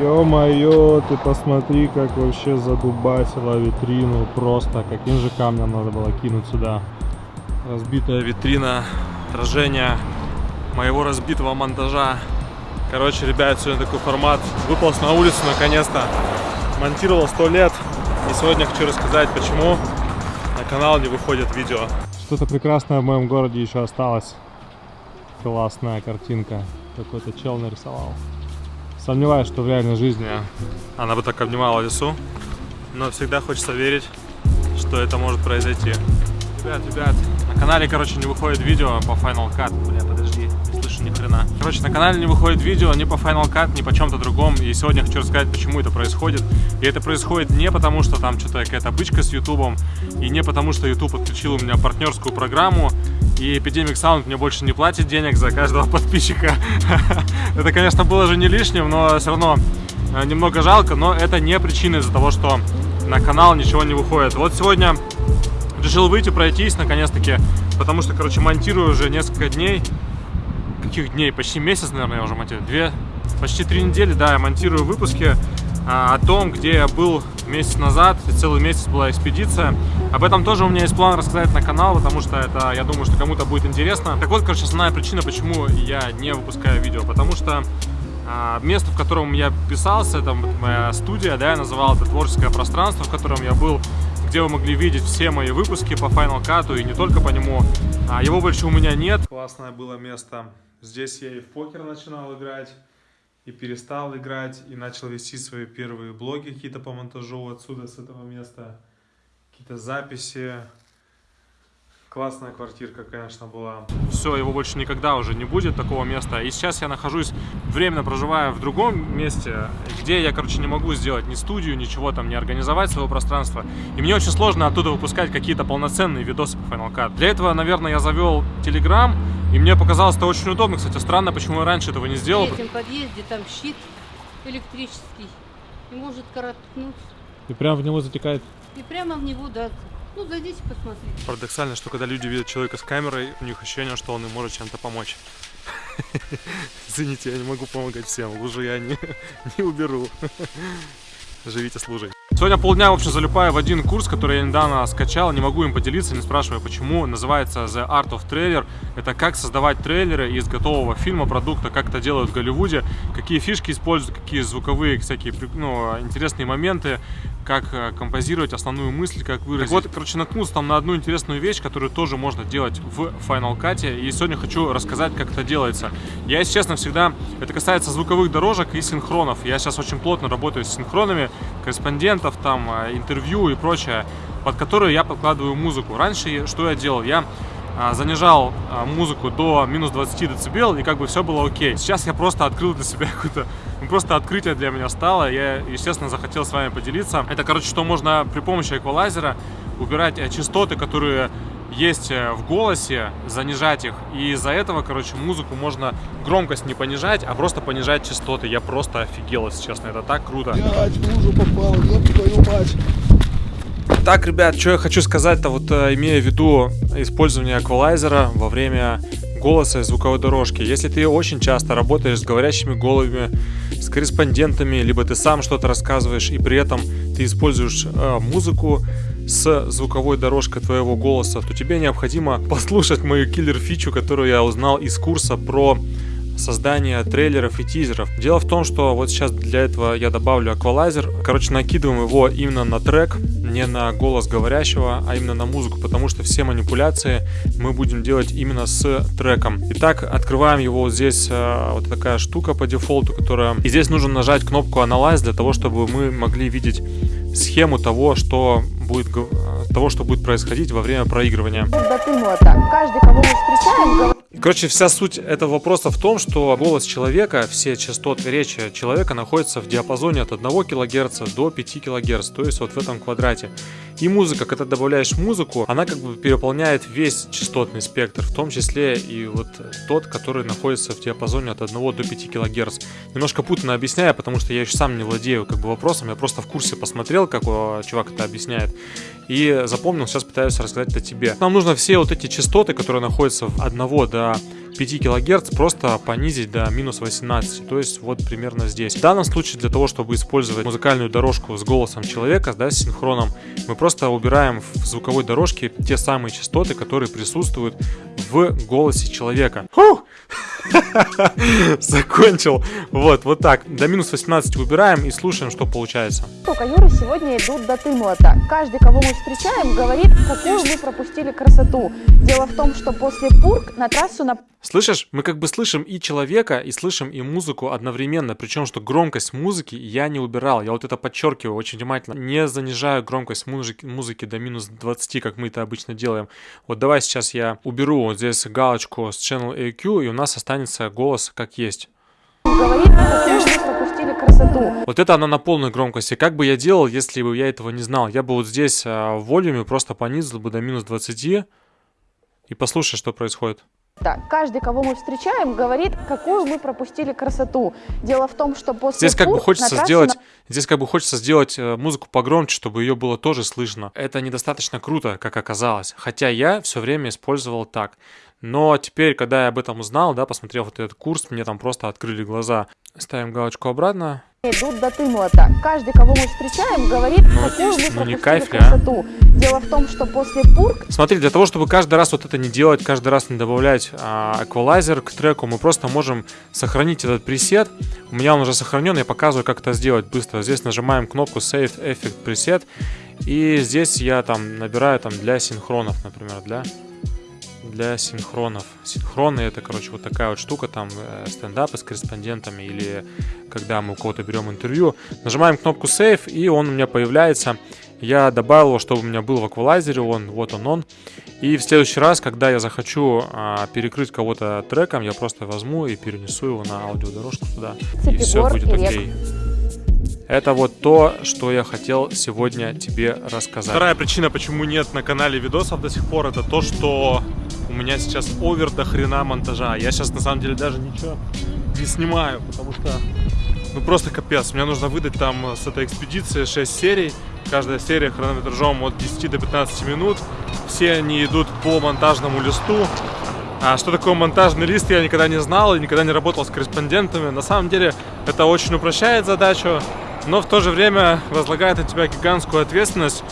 Ё-моё, ты посмотри, как вообще задубасила витрину. Просто каким же камнем надо было кинуть сюда. Разбитая витрина, отражение моего разбитого монтажа. Короче, ребят, сегодня такой формат. Выполз на улицу наконец-то. Монтировал сто лет. И сегодня хочу рассказать, почему на канал не выходит видео. Что-то прекрасное в моем городе еще осталось. Классная картинка. Какой-то чел нарисовал. Сомневаюсь, что в реальной жизни она бы так обнимала лесу. Но всегда хочется верить, что это может произойти. Ребят, ребят, на канале, короче, не выходит видео по Final Cut. Бля, подожди, не слышу ни хрена. Короче, на канале не выходит видео ни по Final Cut, ни по чем-то другом. И сегодня хочу рассказать, почему это происходит. И это происходит не потому, что там что-то какая-то бычка с Ютубом, и не потому, что YouTube подключил у меня партнерскую программу, и Epidemic Sound мне больше не платит денег за каждого подписчика. это, конечно, было же не лишним, но все равно э, немного жалко, но это не причина из-за того, что на канал ничего не выходит. Вот сегодня решил выйти, пройтись наконец-таки, потому что, короче, монтирую уже несколько дней. Каких дней? Почти месяц, наверное, я уже монтирую. Две, почти три недели, да, я монтирую выпуски о том, где я был месяц назад, целый месяц была экспедиция. Об этом тоже у меня есть план рассказать на канал, потому что это, я думаю, что кому-то будет интересно. Так вот, короче, основная причина, почему я не выпускаю видео, потому что а, место, в котором я писался, это моя студия, да, я называл это творческое пространство, в котором я был, где вы могли видеть все мои выпуски по Final Cut и не только по нему. А, его больше у меня нет. Классное было место. Здесь я и в покер начинал играть и перестал играть, и начал вести свои первые блоги какие-то по монтажу отсюда, с этого места. Какие-то записи. Классная квартирка, конечно, была. Все, его больше никогда уже не будет, такого места. И сейчас я нахожусь, временно проживая в другом месте, где я, короче, не могу сделать ни студию, ничего там, не организовать своего пространства. И мне очень сложно оттуда выпускать какие-то полноценные видосы по Final Cut. Для этого, наверное, я завел Telegram, и мне показалось это очень удобно. Кстати, странно, почему я раньше этого не сделал. В третьем подъезде там щит электрический. И может короткнуть. И прямо в него затекает? И прямо в него, да. Ну, зайдите, посмотрите. Парадоксально, что когда люди видят человека с камерой, у них ощущение, что он им может чем-то помочь. Извините, я не могу помогать всем. Лужу я не, не уберу. Живите с. Сегодня полдня, в общем, залипаю в один курс, который я недавно скачал. Не могу им поделиться, не спрашивая почему. Называется The Art of Trailer. Это как создавать трейлеры из готового фильма, продукта, как это делают в Голливуде, какие фишки используют, какие звуковые, всякие ну, интересные моменты, как э, композировать основную мысль, как выразить. Так вот, короче, наткнулся там на одну интересную вещь, которую тоже можно делать в Final Cut. И сегодня хочу рассказать, как это делается. Я, если честно, всегда... Это касается звуковых дорожек и синхронов. Я сейчас очень плотно работаю с синхронами, корреспондентов, там, э, интервью и прочее, под которые я подкладываю музыку. Раньше что я делал? Я занижал а, музыку до минус 20 дБ, и как бы все было окей. Сейчас я просто открыл для себя какое-то, ну, просто открытие для меня стало, я, естественно, захотел с вами поделиться. Это, короче, что можно при помощи эквалайзера убирать э, частоты, которые есть э, в голосе, занижать их. И из-за этого, короче, музыку можно громкость не понижать, а просто понижать частоты. Я просто офигел, если честно, это так круто. Блять, попал, твою мать. Так, ребят, что я хочу сказать-то, вот э, имея в виду использование эквалайзера во время голоса и звуковой дорожки. Если ты очень часто работаешь с говорящими головами, с корреспондентами, либо ты сам что-то рассказываешь, и при этом ты используешь э, музыку с звуковой дорожкой твоего голоса, то тебе необходимо послушать мою киллер-фичу, которую я узнал из курса про создания трейлеров и тизеров. Дело в том, что вот сейчас для этого я добавлю аквалайзер. Короче, накидываем его именно на трек, не на голос говорящего, а именно на музыку, потому что все манипуляции мы будем делать именно с треком. Итак, открываем его вот здесь, э, вот такая штука по дефолту, которая... И здесь нужно нажать кнопку Analyze для того, чтобы мы могли видеть схему того, что будет, того, что будет происходить во время проигрывания. Каждый, кого мы встречаем, Короче, вся суть этого вопроса в том, что голос человека, все частоты речи человека находятся в диапазоне от 1 кГц до 5 кГц, то есть вот в этом квадрате. И музыка, когда добавляешь музыку, она как бы переполняет весь частотный спектр, в том числе и вот тот, который находится в диапазоне от 1 до 5 кГц. Немножко путанно объясняю, потому что я еще сам не владею как бы вопросом, я просто в курсе посмотрел, как чувак это объясняет, и запомнил, сейчас пытаюсь рассказать это тебе. Нам нужно все вот эти частоты, которые находятся от 1 до 5 кГц просто понизить до минус 18, то есть вот примерно здесь. В данном случае для того, чтобы использовать музыкальную дорожку с голосом человека, да, с синхроном, мы просто убираем в звуковой дорожке те самые частоты, которые присутствуют в голосе человека. Фух! Закончил. Вот, вот так. До минус 18 выбираем и слушаем, что получается. Только Юры сегодня идут до Тымлота. Каждый, кого мы встречаем, говорит, какую мы пропустили красоту. Дело в том, что после Пург на трассу на Слышишь, мы как бы слышим и человека, и слышим и музыку одновременно, причем что громкость музыки я не убирал, я вот это подчеркиваю очень внимательно, не занижаю громкость музыки, музыки до минус 20, как мы это обычно делаем. Вот давай сейчас я уберу вот здесь галочку с Channel AQ, и у нас останется голос как есть. говорит, какую мы пропустили красоту. Вот это она на полной громкости. Как бы я делал, если бы я этого не знал? Я бы вот здесь а, в волюме просто понизил бы до минус 20 и послушай, что происходит. Да, каждый, кого мы встречаем, говорит, какую мы пропустили красоту. Дело в том, что после Здесь как бы хочется сделать, на- здесь как бы хочется сделать э, музыку погромче, чтобы ее было тоже слышно. Это недостаточно круто, как оказалось. Хотя я все время использовал так. Но теперь, когда я об этом узнал, да, посмотрев вот этот курс, мне там просто открыли глаза. Ставим галочку обратно. идут до Тымлота. Каждый, кого мы встречаем, говорит, Ну, какую мы ну, не кайф ли, а? красоту. Дело в том, что после Пург Смотри, для того, чтобы каждый раз вот это не делать, каждый раз не добавлять а, эквалайзер к треку, мы просто можем сохранить этот пресет. У меня он уже сохранен, я показываю, как это сделать быстро. Здесь нажимаем кнопку Save Effect Preset. И здесь я там набираю там для синхронов, например, для для синхронов. Синхроны это, короче, вот такая вот штука, там э, стендапы с корреспондентами или когда мы у кого-то берем интервью. Нажимаем кнопку Save, и он у меня появляется. Я добавил его, чтобы у меня был в эквалайзере, он, вот он он. И в следующий раз, когда я захочу а, перекрыть кого-то треком, я просто возьму и перенесу его на аудиодорожку туда. И все будет окей. Это вот то, что я хотел сегодня тебе рассказать. Вторая причина, почему нет на канале видосов до сих пор, это то, что у меня сейчас овер до хрена монтажа. Я сейчас на самом деле даже ничего не снимаю, потому что ну просто капец. Мне нужно выдать там с этой экспедиции 6 серий. Каждая серия хронометражом от 10 до 15 минут. Все они идут по монтажному листу. А что такое монтажный лист, я никогда не знал и никогда не работал с корреспондентами. На самом деле это очень упрощает задачу, но в то же время возлагает на тебя гигантскую ответственность,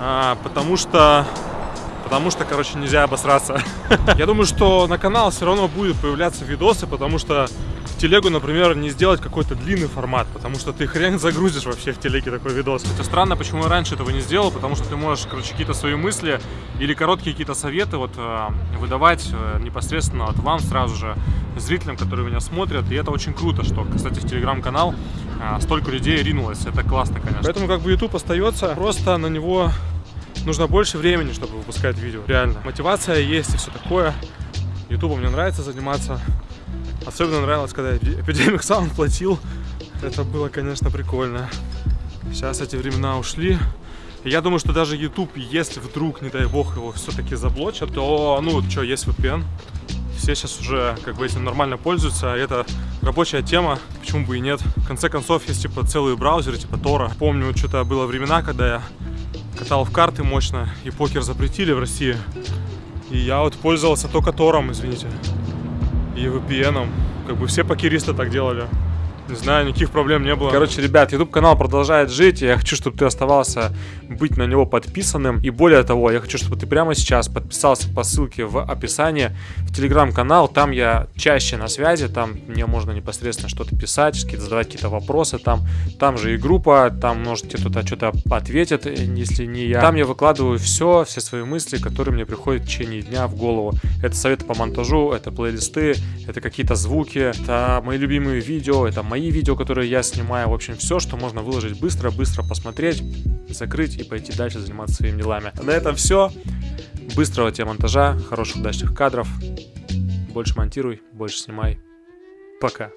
а, потому что Потому что, короче, нельзя обосраться. Я думаю, что на канал все равно будут появляться видосы, потому что телегу, например, не сделать какой-то длинный формат, потому что ты хрен загрузишь вообще в телеге такой видос. Это странно, почему я раньше этого не сделал, потому что ты можешь, короче, какие-то свои мысли или короткие какие-то советы вот э, выдавать э, непосредственно вот вам сразу же, зрителям, которые меня смотрят, и это очень круто, что, кстати, в телеграм-канал э, столько людей ринулось, это классно, конечно. Поэтому как бы YouTube остается, просто на него нужно больше времени, чтобы выпускать видео, реально. Мотивация есть и все такое. Ютубом мне нравится заниматься. Особенно нравилось, когда Эпидемик Саунд платил. Это было, конечно, прикольно. Сейчас эти времена ушли. Я думаю, что даже YouTube, если вдруг, не дай бог, его все-таки заблочат, то, ну, что, есть VPN. Все сейчас уже, как бы, этим нормально пользуются. И это рабочая тема, почему бы и нет. В конце концов, есть, типа, целые браузеры, типа Тора. Помню, что-то было времена, когда я катал в карты мощно, и покер запретили в России. И я вот пользовался только Тором, извините, и VPN. Как бы все покеристы так делали. Не знаю, никаких проблем не было. Короче, ребят, YouTube канал продолжает жить. и Я хочу, чтобы ты оставался быть на него подписанным. И более того, я хочу, чтобы ты прямо сейчас подписался по ссылке в описании в телеграм-канал. Там я чаще на связи, там мне можно непосредственно что-то писать, задавать какие-то вопросы. Там, там же и группа, там может тебе кто-то что-то ответит, э, если не я. Там я выкладываю все, все свои мысли, которые мне приходят в течение дня в голову. Это советы по монтажу, это плейлисты, это какие-то звуки, это мои любимые видео, это мои видео, которые я снимаю. В общем, все, что можно выложить быстро, быстро посмотреть, закрыть и пойти дальше заниматься своими делами. На этом все. Быстрого тебе монтажа, хороших удачных кадров. Больше монтируй, больше снимай. Пока.